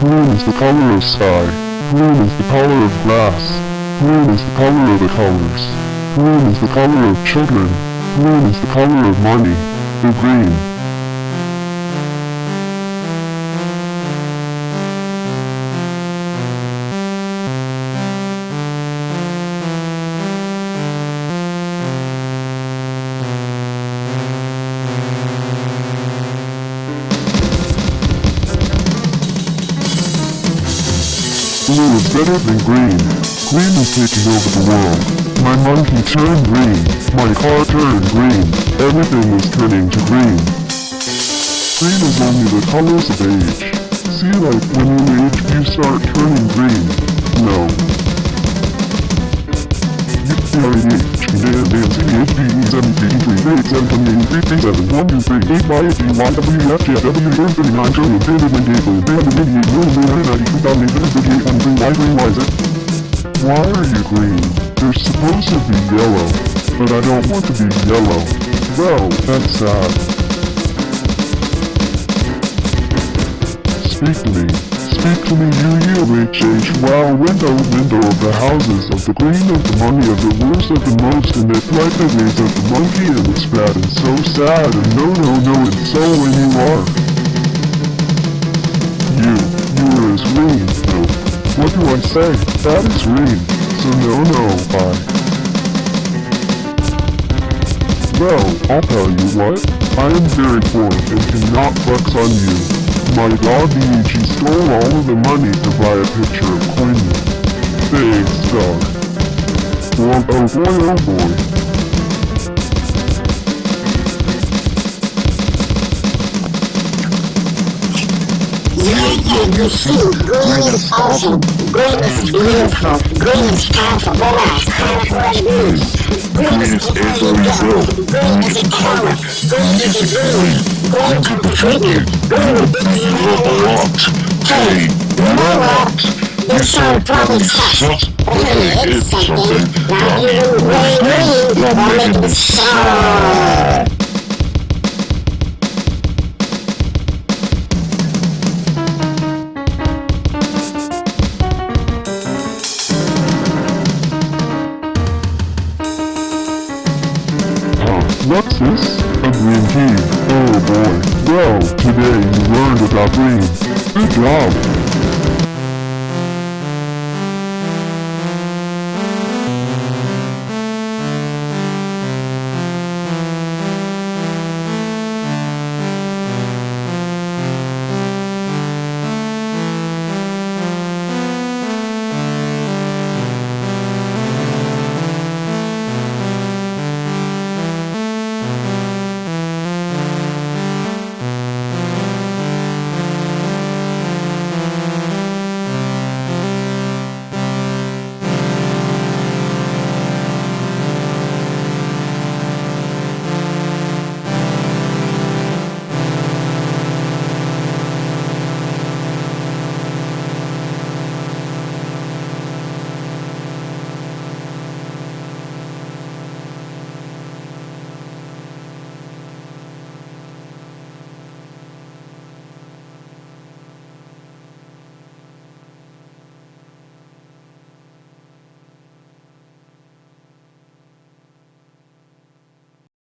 Green is the color of sky. Green is the color of grass. Green is the color of the colors. Green is the color of children. Green is the color of money. The green. Blue is better than green. Green is taking over the world. My monkey turned green. My car turned green. Everything is turning to green. Green is only the colors of age. See like when you age you start turning green. No. Why are you green? You're supposed to be yellow, but I don't want to be yellow. Well, that's sad. Speak to me. Speak to me, you, you, H, H, wow, window, window of the houses, of the green, of the money, of the worst, of the most, and the ways of the monkey, and it's bad, and so sad, and no, no, no, and so when you are. You, you are as green, no. What do I say? That is green. So no no, bye. Well, I'll tell you what. I am very poor and cannot flex on you. My dog Luigi stole all of the money to buy a picture of Quinn. Thanks, dog. Well, oh, oh boy, oh boy. Yeah, yeah, you see, green is awesome. Green is beautiful. Green is time for boys. Time for the. Green is every bill. Green is a color. Green is a green. Green to trigger. Green is a lot. Hey, what? You sound probably sucks. Hey, it's something. Now you green green. You're making. Huh, what's this? A green key. Oh boy. Well, today you learned about green. Good job.